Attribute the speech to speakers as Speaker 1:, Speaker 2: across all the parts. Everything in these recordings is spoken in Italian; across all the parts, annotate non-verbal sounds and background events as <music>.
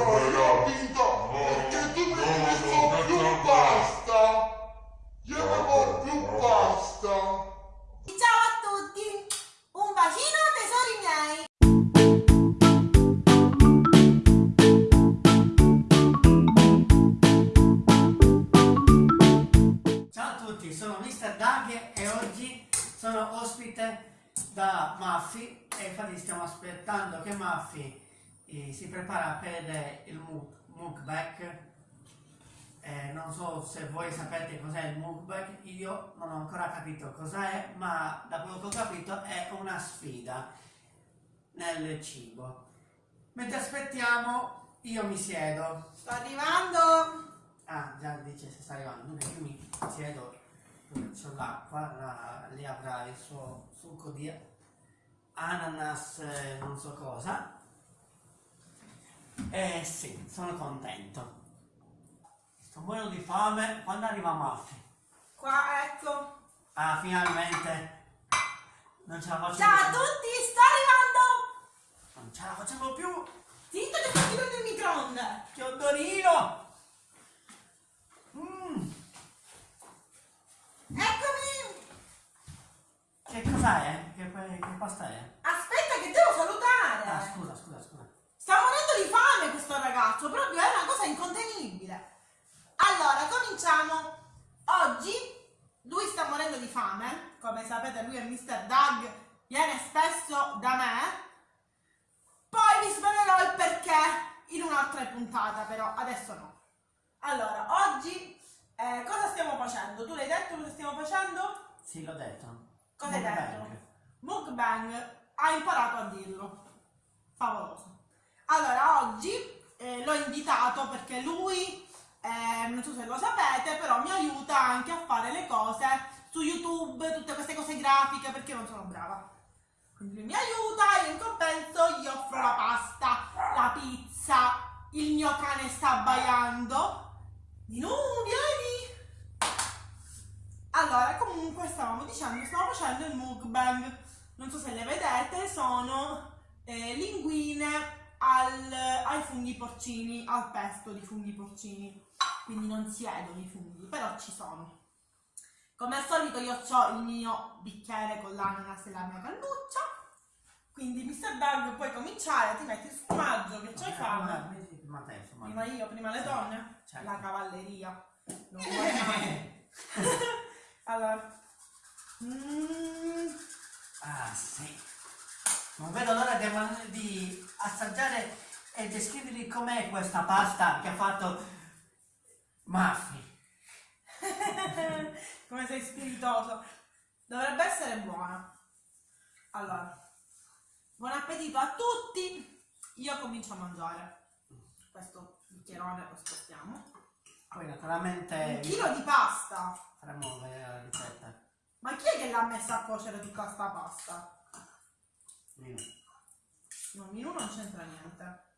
Speaker 1: io ho vinto perché tu mi hai messo più pasta. Io avevo più pasta.
Speaker 2: Ciao a tutti! Un bacino tesori miei!
Speaker 3: Ciao a tutti, sono Mr. Doug e oggi sono ospite da Maffi e infatti stiamo aspettando che Maffi eh, si prepara per il mu- mukbang. Eh, non so se voi sapete cos'è il mukbang, io non ho ancora capito cos'è, ma da quello che ho capito è una sfida nel cibo. Mentre aspettiamo, io mi siedo.
Speaker 2: Sto arrivando!
Speaker 3: Ah, già dice se sta arrivando. Dunque io mi siedo sull'acqua, la- lì avrà il suo succo di ananas, eh, non so cosa. Eh sì, sono contento. Sto morendo di fame. Quando arriva Maffi?
Speaker 2: Qua, ecco!
Speaker 3: Ah, finalmente. Non ce la faccio
Speaker 2: Ciao a
Speaker 3: più.
Speaker 2: tutti, sto arrivando!
Speaker 3: Non ce la facciamo più.
Speaker 2: Zitto che sto chiudendo il microonde!
Speaker 3: Che odorino! Mm,
Speaker 2: Eccomi!
Speaker 3: che cos'è? Che, che pasta è?
Speaker 2: Aspetta che devo salutare!
Speaker 3: Ah, scusa, scusa, scusa.
Speaker 2: Sta morendo di fame questo ragazzo, proprio è una cosa incontenibile. Cominciamo. Oggi lui sta morendo di fame, come sapete lui è Mr. Doug, viene spesso da me. Poi vi svelerò il perché in un'altra puntata, però adesso no. Allora, oggi eh, cosa stiamo facendo? Tu l'hai detto cosa stiamo facendo?
Speaker 3: Sì, l'ho detto.
Speaker 2: Cosa hai detto?
Speaker 3: Mukbang.
Speaker 2: Mukbang, ha imparato a dirlo. Favoloso. Allora, oggi eh, l'ho invitato perché lui, eh, non so se lo sapete, però mi aiuta anche a fare le cose su YouTube, tutte queste cose grafiche, perché non sono brava. Quindi lui mi aiuta e in compenso gli offro la pasta, la pizza, il mio cane sta abbaiando. Di nu, vieni! Allora, comunque stavamo dicendo, stavo facendo il mukbang. Non so se le vedete, sono eh, linguine al- ai funghi porcini, al pesto di funghi porcini. Quindi non siedono i funghi, però ci sono. Come al solito io ho il mio bicchiere con l'ananas e la mia cannuccia. Quindi Mr. Doug puoi cominciare, ti metti il sfumaggio che c'hai fame.
Speaker 3: Metti prima te, insomma.
Speaker 2: Prima io, prima le donne?
Speaker 3: Certo.
Speaker 2: La cavalleria. Non vuoi mai. <laughs> Allora. Mm,
Speaker 3: Ah, sì. Non vedo l'ora di, di assaggiare e descrivervi com'è questa pasta che ha fatto Maffi. <laughs>
Speaker 2: come sei spiritoso. Dovrebbe essere buona. Allora. Buon appetito a tutti. Io comincio a mangiare. Questo bicchierone lo spostiamo.
Speaker 3: Poi naturalmente
Speaker 2: Un chilo di pasta.
Speaker 3: faremo la ricetta.
Speaker 2: Ma chi è che l'ha messa a cuocere tutta sta pasta?
Speaker 3: Io.
Speaker 2: No, Minu non c'entra niente.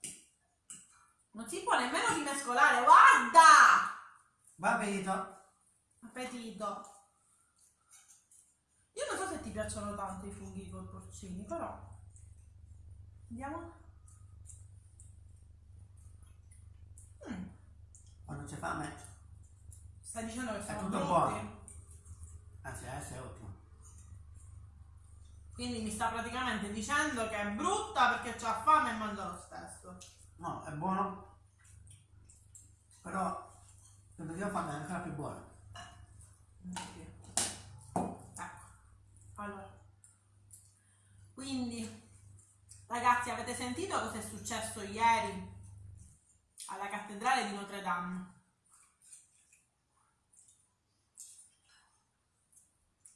Speaker 2: Non si può nemmeno rimescolare, guarda!
Speaker 3: Buon appetito.
Speaker 2: Appetito. Io non so se ti piacciono tanto i funghi con porcini, però. Andiamo. Mm,
Speaker 3: Quando c'è fame,
Speaker 2: stai dicendo che sono
Speaker 3: tutto buono. anzi adesso è ottimo.
Speaker 2: Quindi mi sta praticamente dicendo che è brutta perché c'ha fame e mangia lo stesso.
Speaker 3: No, è buono. Però io fame è ancora più buono.
Speaker 2: Ecco. Allora. Quindi, ragazzi, avete sentito cosa è successo ieri alla cattedrale di Notre Dame?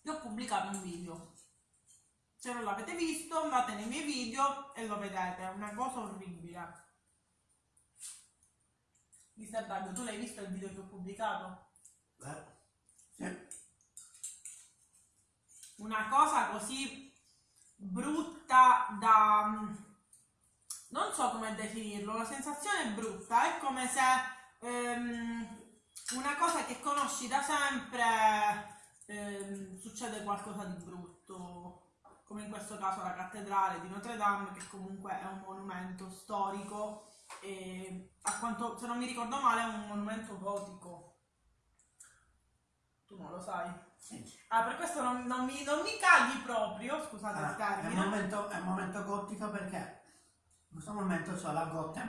Speaker 2: Io ho pubblicato un video. Se non l'avete visto, andate nei miei video e lo vedete. È una cosa orribile. Mister Dago, tu l'hai visto il video che ho pubblicato?
Speaker 3: Eh, sì.
Speaker 2: una cosa così brutta da non so come definirlo, la sensazione è brutta, è come se ehm, una cosa che conosci da sempre ehm, succede qualcosa di brutto, come in questo caso la cattedrale di Notre Dame, che comunque è un monumento storico e a quanto, se non mi ricordo male, è un monumento gotico. Tu non lo sai.
Speaker 3: Sì.
Speaker 2: Ah, per questo non, non mi, non mi caghi proprio, scusate il
Speaker 3: Ah, è, un momento, è un momento gotico perché in questo momento c'ho la gotta,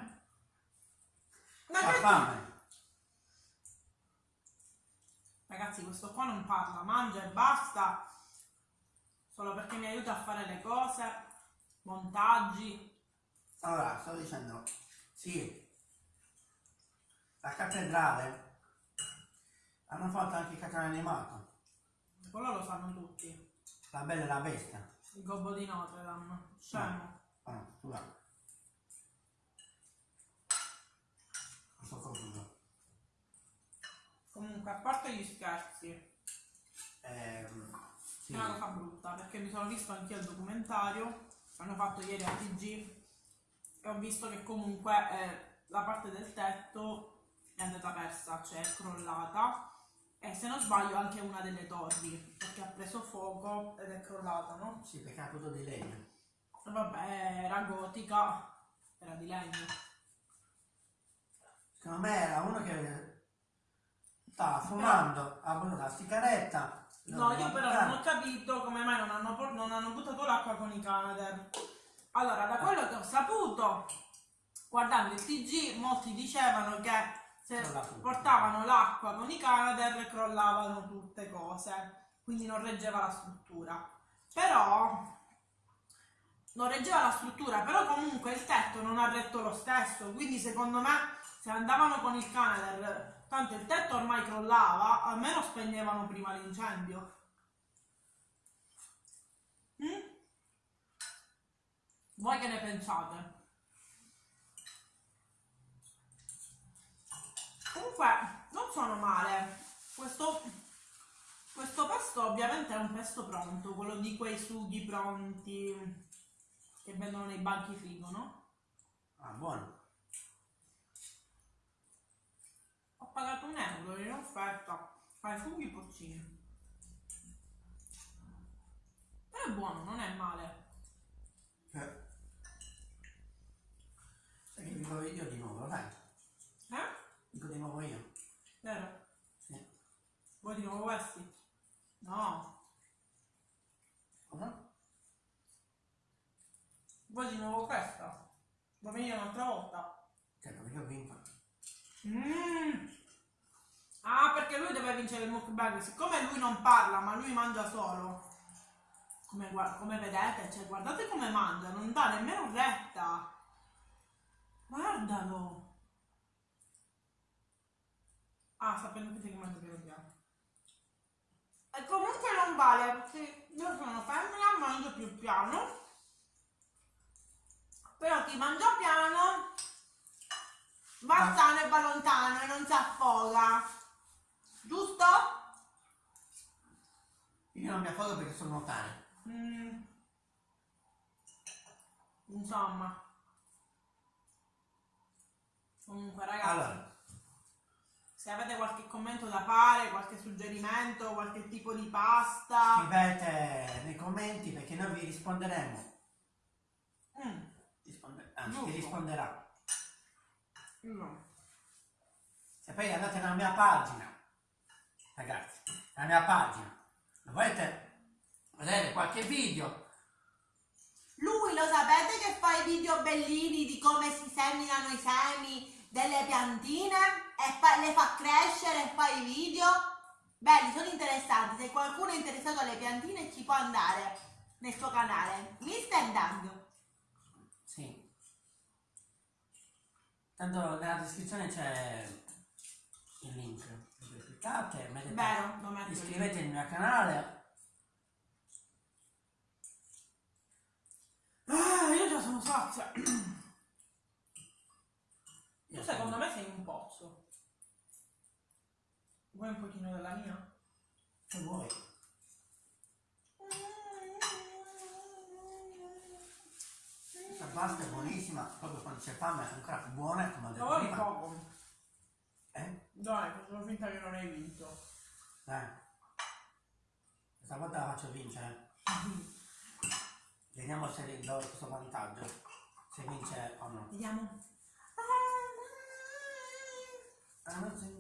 Speaker 2: Ma che-
Speaker 3: fame.
Speaker 2: Ragazzi, questo qua non parla, mangia e basta. Solo perché mi aiuta a fare le cose, montaggi.
Speaker 3: Allora, sto dicendo, sì, la cattedrale hanno fatto anche il cartone animato,
Speaker 2: Quello lo sanno tutti.
Speaker 3: la bella e la bestia.
Speaker 2: Il gobbo di Notre Dame. Scemo.
Speaker 3: Ah, no, scusa. Sto confuso.
Speaker 2: Comunque, a parte gli scherzi,
Speaker 3: Ehm, sì.
Speaker 2: è una cosa brutta perché mi sono visto anche il documentario che hanno fatto ieri a TG e ho visto che comunque eh, la parte del tetto è andata persa, cioè è crollata e se non sbaglio anche una delle torri perché ha preso fuoco ed è crollata, no?
Speaker 3: Sì, perché ha tutto di legno.
Speaker 2: Vabbè, era gotica, era di legno.
Speaker 3: Secondo me era uno che stava fumando, la sigaretta.
Speaker 2: No, io però non ho capito come mai non hanno, non hanno buttato l'acqua con i Canadair. Allora, da quello che ho saputo, guardando il TG, molti dicevano che se portavano l'acqua con i Canadair crollavano tutte cose, quindi non reggeva la struttura. Però non reggeva la struttura, però comunque il tetto non ha retto lo stesso, quindi secondo me se andavano con il Canadair, tanto il tetto ormai crollava, almeno spegnevano prima l'incendio. Mm? Voi che ne pensate? Comunque, non sono male. Questo, questo pesto ovviamente è un pesto pronto, quello di quei sughi pronti che vendono nei banchi frigo, no?
Speaker 3: Ah, buono.
Speaker 2: Ho pagato un euro in offerta ai funghi porcini. Però è buono, non è male.
Speaker 3: Eh. Sai che dico io di nuovo, dai.
Speaker 2: Eh?
Speaker 3: Dico di nuovo io.
Speaker 2: Vero?
Speaker 3: Sì.
Speaker 2: Vuoi di nuovo questi? No.
Speaker 3: Cosa?
Speaker 2: Vuoi di nuovo questa? Vuoi venire un'altra volta?
Speaker 3: Cioè, perché ho vinto.
Speaker 2: Mm. Ah, perché lui deve vincere il mukbang. Siccome lui non parla, ma lui mangia solo. Come, come vedete, cioè, guardate come mangia, non dà nemmeno retta. Guardalo. Ah, sapendo che mangia piano piano. E comunque non vale, perché io sono femmina, mangio più piano. Però chi mangia piano va
Speaker 3: Ah.
Speaker 2: sano e va lontano e non si affoga. Giusto?
Speaker 3: Io non mi affogo perché sono nuotare.
Speaker 2: Mm. Insomma. Comunque ragazzi,
Speaker 3: Allora,
Speaker 2: se avete qualche commento da fare, qualche suggerimento, qualche tipo di pasta.
Speaker 3: scrivete nei commenti perché noi vi risponderemo.
Speaker 2: Mm.
Speaker 3: Risponde- anzi, vi risponderà.
Speaker 2: No.
Speaker 3: Se poi andate nella mia pagina, ragazzi, nella mia pagina, volete vedere qualche video,
Speaker 2: Lui lo sapete che fa i video bellini di come si seminano i semi delle piantine e fa- le fa crescere e fa i video? Belli, sono interessanti. Se qualcuno è interessato alle piantine ci può andare nel suo canale. Mr. Dang.
Speaker 3: sì. Tanto nella descrizione c'è il link. Cliccate,
Speaker 2: Vero, metto lì.
Speaker 3: iscrivetevi al mio canale.
Speaker 2: Ah, io già sono sazia.
Speaker 3: Io
Speaker 2: Tu secondo me sei un pozzo. Vuoi un pochino della mia?
Speaker 3: Se vuoi. Questa pasta è buonissima, proprio quando c'è fame è ancora più buona, come ho detto
Speaker 2: Lavori
Speaker 3: prima.
Speaker 2: poco.
Speaker 3: Eh?
Speaker 2: Dai, facciamo finta che non hai vinto.
Speaker 3: Eh. Questa volta la faccio vincere. <laughs> Vediamo se gli do questo vantaggio. Se vince o no.
Speaker 2: Vediamo. Ah, no,
Speaker 3: se...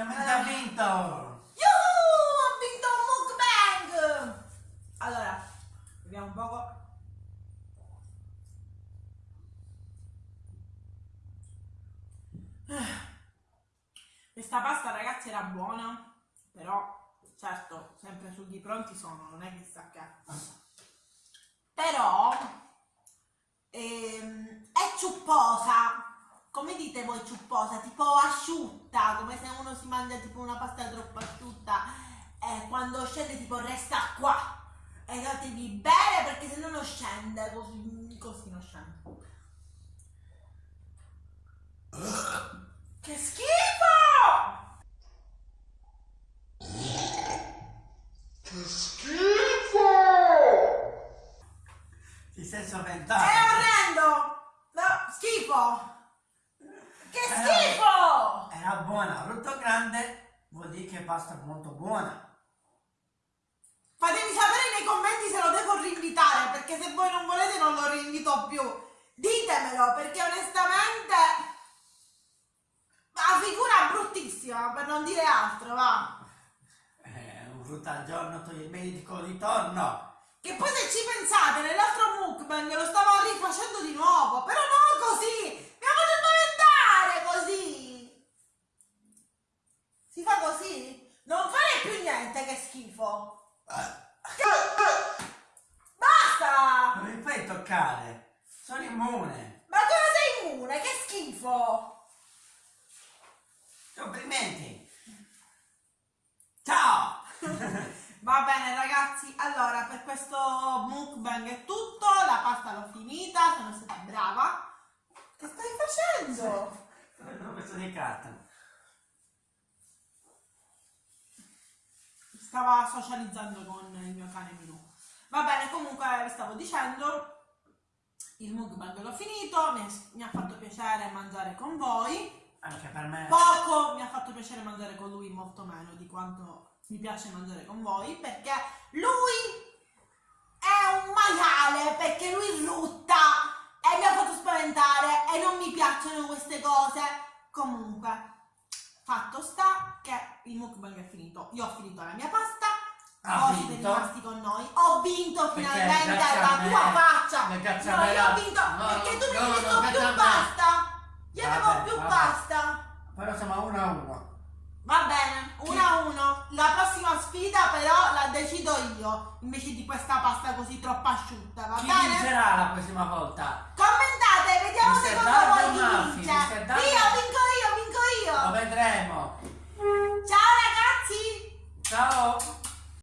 Speaker 3: finalmente ha vinto!
Speaker 2: Yuhu, ho vinto un mukbang! Allora, vediamo un poco. Questa pasta ragazzi era buona, però certo, sempre sugli pronti sono, non è che sta che. Però ehm, è ciupposa. Dite voi ciupposa? Tipo asciutta, come se uno si mangia tipo una pasta troppo asciutta e quando scende tipo resta qua. E datevi bene perché se no non scende, così, così non scende. Che schifo!
Speaker 1: Che schifo!
Speaker 3: Ti sei
Speaker 2: È
Speaker 3: spaventato?
Speaker 2: orrendo! No, schifo! Che schifo!
Speaker 3: Era buona, brutto grande vuol dire che pasta molto buona.
Speaker 2: Fatemi sapere nei commenti se lo devo rinvitare, perché se voi non volete non lo rinvito più. Ditemelo, perché onestamente la figura è bruttissima, per non dire altro, va.
Speaker 3: Eh, un frutta al giorno toglie il medico di torno.
Speaker 2: Che poi se ci pensate, nell'altro mukbang lo stavo rifacendo di nuovo, però non così! Mi ha fatto spaventare così! Si fa così? Non fare più niente, che schifo! Basta!
Speaker 3: Non mi fai toccare. Sono immune.
Speaker 2: Ma come sei immune? Che schifo!
Speaker 3: Complimenti. Ciao. <laughs>
Speaker 2: Va bene ragazzi, allora per questo mukbang è tutto, la pasta l'ho finita, sono stata brava. Che stai facendo?
Speaker 3: Ho messo di carta.
Speaker 2: Stava socializzando con il mio cane Milù. Va bene, comunque vi stavo dicendo, il mukbang l'ho finito, mi, mi ha fatto piacere mangiare con voi.
Speaker 3: Anche per me.
Speaker 2: Poco mi ha fatto piacere mangiare con lui, molto meno di quanto mi piace mangiare con voi, perché lui è un maiale, perché lui rutta e mi ha fatto spaventare e non mi piacciono queste cose. Comunque, fatto sta che il mukbang è finito. Io ho finito la mia pasta,
Speaker 3: Ha
Speaker 2: voi siete rimasti con noi. Ho vinto finalmente la tua faccia. No, io ho vinto
Speaker 3: no,
Speaker 2: perché tu mi hai detto più pasta. Io avevo più
Speaker 3: vabbè.
Speaker 2: pasta.
Speaker 3: Però siamo a uno a uno.
Speaker 2: Va bene, 1 a 1. La prossima sfida però la decido io, invece di questa pasta così troppo asciutta, va
Speaker 3: Chi
Speaker 2: bene?
Speaker 3: vincerà la prossima volta?
Speaker 2: Commentate, vediamo
Speaker 3: Mr.
Speaker 2: secondo
Speaker 3: Dardo
Speaker 2: voi chi
Speaker 3: Maffi,
Speaker 2: vince. Io vinco io, vinco
Speaker 3: Lo
Speaker 2: io.
Speaker 3: vedremo.
Speaker 2: Ciao ragazzi!
Speaker 3: Ciao.